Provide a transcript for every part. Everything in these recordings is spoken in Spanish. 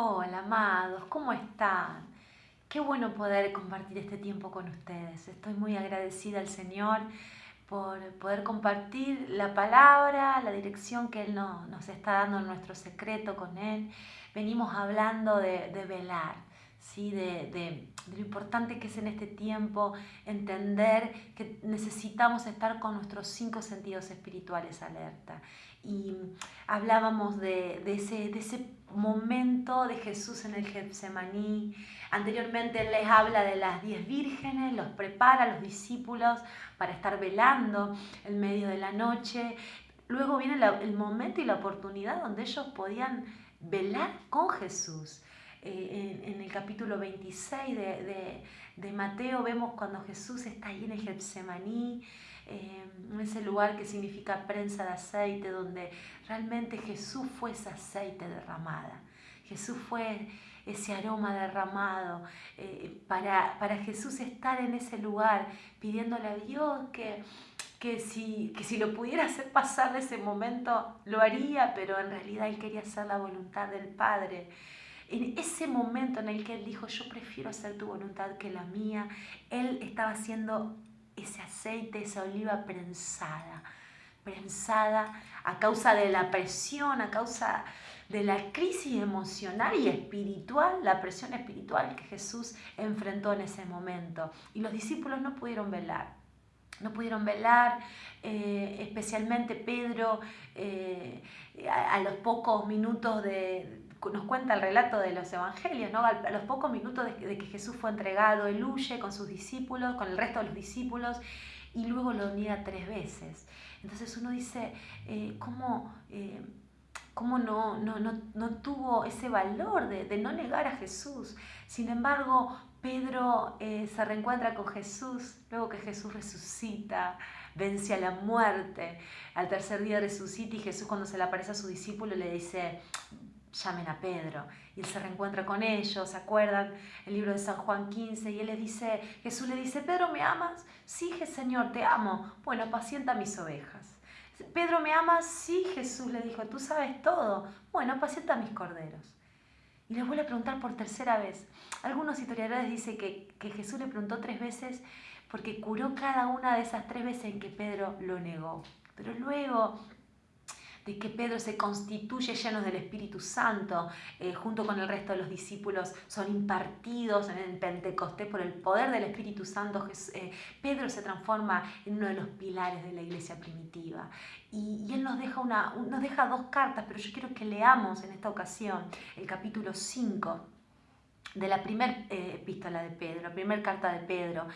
Hola, amados, ¿cómo están? Qué bueno poder compartir este tiempo con ustedes. Estoy muy agradecida al Señor por poder compartir la palabra, la dirección que Él nos está dando en nuestro secreto con Él. Venimos hablando de, velar, ¿sí? De, de, lo importante que es en este tiempo entender que necesitamos estar con nuestros cinco sentidos espirituales alerta. Y hablábamos de, ese, de ese momento de Jesús en el Getsemaní. Anteriormente Él les habla de las diez vírgenes, los prepara a los discípulos para estar velando en medio de la noche. Luego viene el momento y la oportunidad donde ellos podían velar con Jesús. Eh, en, el capítulo 26 de, de, Mateo vemos cuando Jesús está ahí en el Getsemaní, eh, en ese lugar que significa prensa de aceite, donde realmente Jesús fue ese aceite derramada. Jesús fue ese aroma derramado, eh, para, para, Jesús estar en ese lugar pidiéndole a Dios que, que, si, que si lo pudiera hacer pasar de ese momento, lo haría, pero en realidad él quería hacer la voluntad del Padre. En ese momento en el que él dijo, yo prefiero hacer tu voluntad que la mía, él estaba haciendo ese aceite, esa oliva prensada, prensada a causa de la presión, a causa de la crisis emocional y espiritual, la presión espiritual que Jesús enfrentó en ese momento. Y los discípulos no pudieron velar, no pudieron velar, eh, especialmente Pedro, eh, a, los pocos minutos de, nos cuenta el relato de los evangelios, ¿no? a los pocos minutos de, que Jesús fue entregado, él huye con sus discípulos, con el resto de los discípulos, y luego lo niega tres veces. Entonces uno dice, eh, ¿cómo, eh, cómo no, no, no, no, tuvo ese valor de, de, no negar a Jesús? Sin embargo, Pedro eh, se reencuentra con Jesús, luego que Jesús resucita, vence a la muerte. Al tercer día resucita y Jesús cuando se le aparece a su discípulo le dice, llamen a Pedro. Y él se reencuentra con ellos, ¿se acuerdan? El libro de San Juan 15, y él le dice, Jesús le dice, Pedro, ¿me amas? Sí, Señor, te amo. Bueno, apacienta mis ovejas. Pedro, ¿me amas? Sí, Jesús le dijo, tú sabes todo. Bueno, apacienta mis corderos. Y le vuelve a preguntar por tercera vez. Algunos historiadores dicen que, que Jesús le preguntó tres veces porque curó cada una de esas tres veces en que Pedro lo negó. Pero luego de que Pedro se constituye llenos del Espíritu Santo, eh, junto con el resto de los discípulos, son impartidos en el Pentecostés por el poder del Espíritu Santo. Eh, Pedro se transforma en uno de los pilares de la iglesia primitiva. Y, él nos deja, una, nos deja dos cartas, pero yo quiero que leamos en esta ocasión el capítulo 5 de la primera eh, epístola de Pedro, la primera carta de Pedro.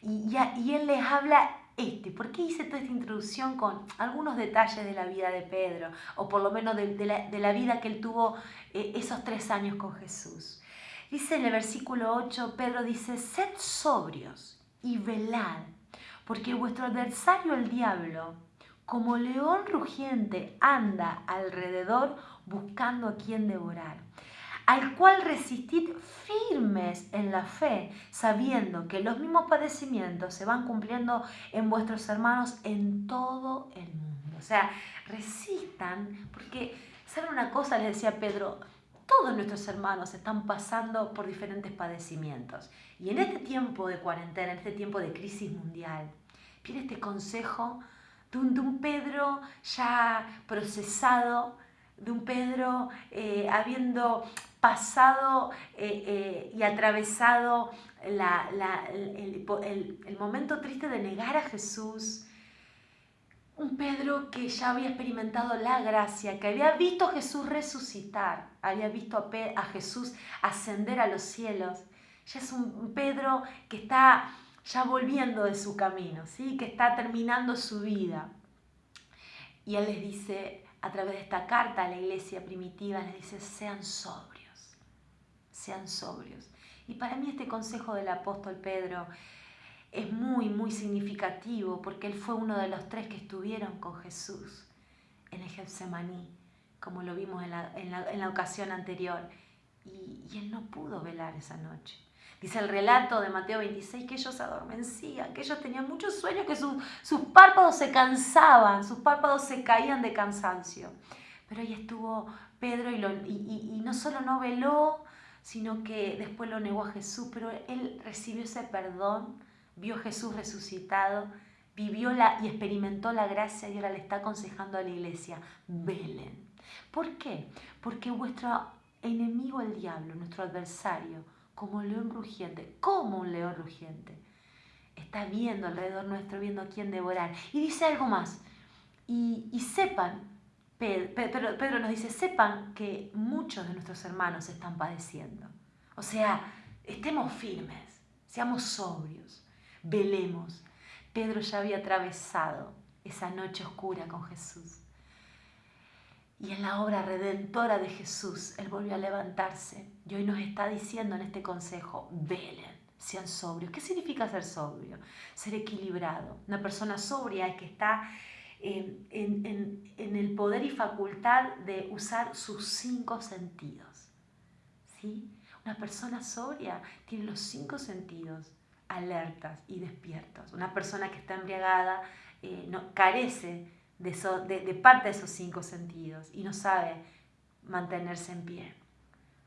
Y, y él les habla este? ¿Por qué hice toda esta introducción con algunos detalles de la vida de Pedro? O por lo menos de, la, vida que él tuvo eh, esos tres años con Jesús. Dice en el versículo 8, Pedro dice, sed sobrios y velad, porque vuestro adversario el diablo, como león rugiente, anda alrededor buscando a quien devorar al cual resistid firmes en la fe, sabiendo que los mismos padecimientos se van cumpliendo en vuestros hermanos en todo el mundo. O sea, resistan, porque, ¿saben una cosa? Le decía Pedro, todos nuestros hermanos están pasando por diferentes padecimientos. Y en este tiempo de cuarentena, en este tiempo de crisis mundial, viene este consejo de un, de un Pedro ya procesado, de un Pedro eh, habiendo pasado eh, eh, y atravesado el, momento triste de negar a Jesús, un Pedro que ya había experimentado la gracia, que había visto Jesús resucitar, había visto a, a Jesús ascender a los cielos, ya es un Pedro que está ya volviendo de su camino, ¿sí? que está terminando su vida. Y él les dice, a través de esta carta a la iglesia primitiva, les dice, sean sobrios, sean sobrios. Y para mí este consejo del apóstol Pedro es muy, muy significativo porque él fue uno de los tres que estuvieron con Jesús en el Getsemaní, como lo vimos en la, ocasión anterior. Y, y él no pudo velar esa noche. Dice el relato de Mateo 26 que ellos adormecían, que ellos tenían muchos sueños, que sus párpados se cansaban, sus párpados se caían de cansancio. Pero ahí estuvo Pedro y, y, no solo no veló, sino que después lo negó a Jesús, pero él recibió ese perdón, vio a Jesús resucitado, vivió la, y experimentó la gracia y ahora le está aconsejando a la iglesia, velen. ¿Por qué? Porque vuestro enemigo el diablo, nuestro adversario, como un león rugiente, como un león rugiente, está viendo alrededor nuestro, viendo a quién devorar. Y dice algo más, y, y sepan, Pedro, Pedro nos dice, sepan que muchos de nuestros hermanos están padeciendo. O sea, estemos firmes, seamos sobrios, velemos. Pedro ya había atravesado esa noche oscura con Jesús. Y en la obra redentora de Jesús, Él volvió a levantarse. Y hoy nos está diciendo en este consejo, velen, sean sobrios. ¿Qué significa ser sobrio? Ser equilibrado. Una persona sobria es que está en, en, el poder y facultad de usar sus cinco sentidos. ¿Sí? Una persona sobria tiene los cinco sentidos alertas y despiertos. Una persona que está embriagada eh, no, carece de, parte de esos cinco sentidos y no sabe mantenerse en pie.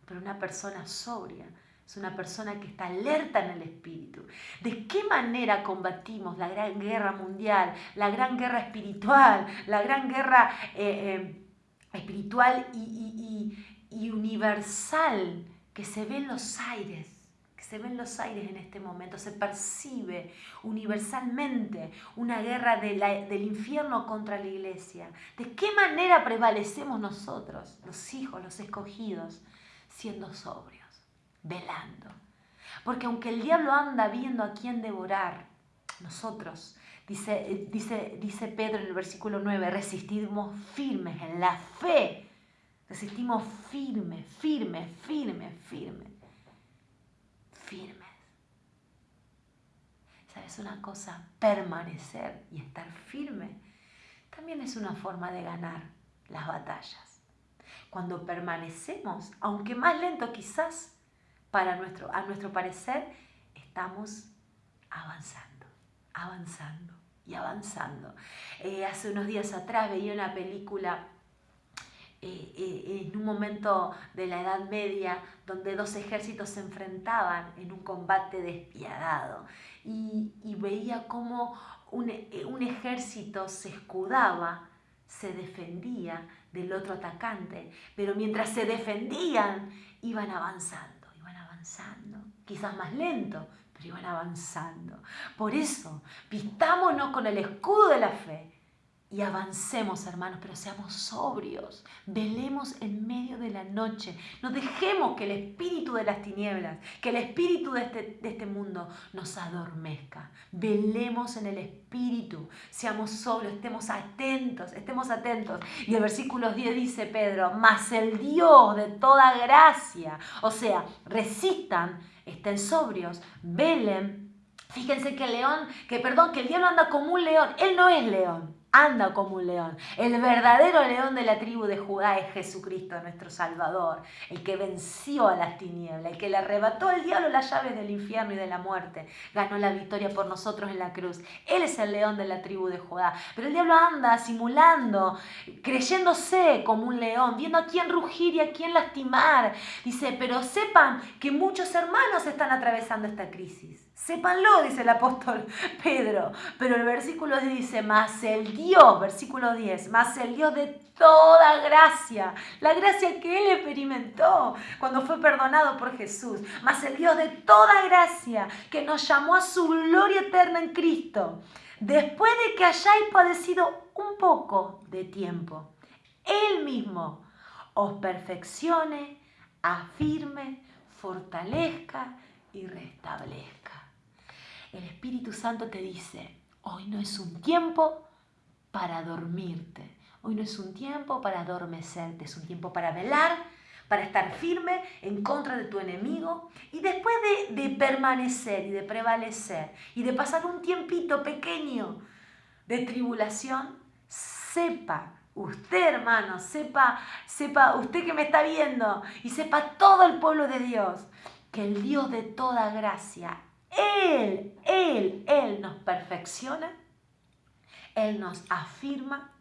Pero una persona sobria es una persona que está alerta en el espíritu. ¿De qué manera combatimos la gran guerra mundial, la gran guerra espiritual, la gran guerra eh, eh, espiritual y universal que se ve en los aires? Se ven los aires en este momento, se percibe universalmente una guerra del infierno contra la iglesia. ¿De qué manera prevalecemos nosotros, los hijos, los escogidos, siendo sobrios, velando? Porque aunque el diablo anda viendo a quién devorar, nosotros, dice, dice, dice Pedro en el versículo 9, resistimos firmes en la fe. Resistimos firmes, firmes, firmes, firmes ¿Sabes una cosa? Permanecer y estar firme también es una forma de ganar las batallas. Cuando permanecemos, aunque más lento quizás, para nuestro, a nuestro parecer, estamos avanzando, avanzando y avanzando. Eh, hace unos días atrás veía una película eh, en un momento de la Edad Media donde dos ejércitos se enfrentaban en un combate despiadado y, veía cómo un, eh, un ejército se escudaba, se defendía del otro atacante, pero mientras se defendían iban avanzando, iban avanzando, quizás más lento, pero iban avanzando. Por eso, vistámonos con el escudo de la fe y avancemos, hermanos, pero seamos sobrios, velemos en medio de la noche, no dejemos que el espíritu de las tinieblas, que el espíritu de este, de este mundo nos adormezca, velemos en el espíritu, seamos sobrios, estemos atentos, estemos atentos. Y el versículo 10 dice Pedro, mas el Dios de toda gracia, o sea, resistan, estén sobrios, velen. Fíjense que el león, que perdón, que el diablo anda como un león, él no es león anda como un león. El verdadero león de la tribu de Judá es Jesucristo, nuestro Salvador, el que venció a las tinieblas, el que le arrebató al diablo las llaves del infierno y de la muerte, ganó la victoria por nosotros en la cruz. Él es el león de la tribu de Judá. Pero el diablo anda simulando, creyéndose como un león, viendo a quién rugir y a quién lastimar. Dice, pero sepan que muchos hermanos están atravesando esta crisis. Sépanlo, dice el apóstol Pedro. Pero el versículo dice, más el Dios, versículo 10, más el Dios de toda gracia, la gracia que él experimentó cuando fue perdonado por Jesús, más el Dios de toda gracia que nos llamó a su gloria eterna en Cristo, después de que hayáis padecido un poco de tiempo, él mismo os perfeccione, afirme, fortalezca y restablezca el Espíritu Santo te dice, hoy no es un tiempo para dormirte, hoy no es un tiempo para adormecerte, es un tiempo para velar, para estar firme en contra de tu enemigo y después de, permanecer y de prevalecer y de pasar un tiempito pequeño de tribulación, sepa usted hermano, sepa, sepa usted que me está viendo y sepa todo el pueblo de Dios que el Dios de toda gracia él, Él, Él nos perfecciona, Él nos afirma,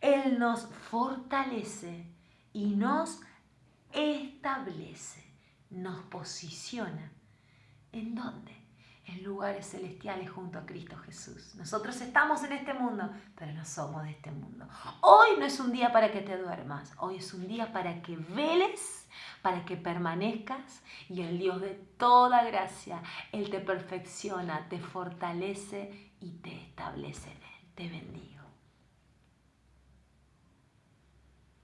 Él nos fortalece y nos establece, nos posiciona. ¿En dónde? En lugares celestiales junto a Cristo Jesús. Nosotros estamos en este mundo, pero no somos de este mundo. Hoy no es un día para que te duermas, hoy es un día para que veles, para que permanezcas y el Dios de toda gracia, Él te perfecciona, te fortalece y te establece Él. Te bendiga.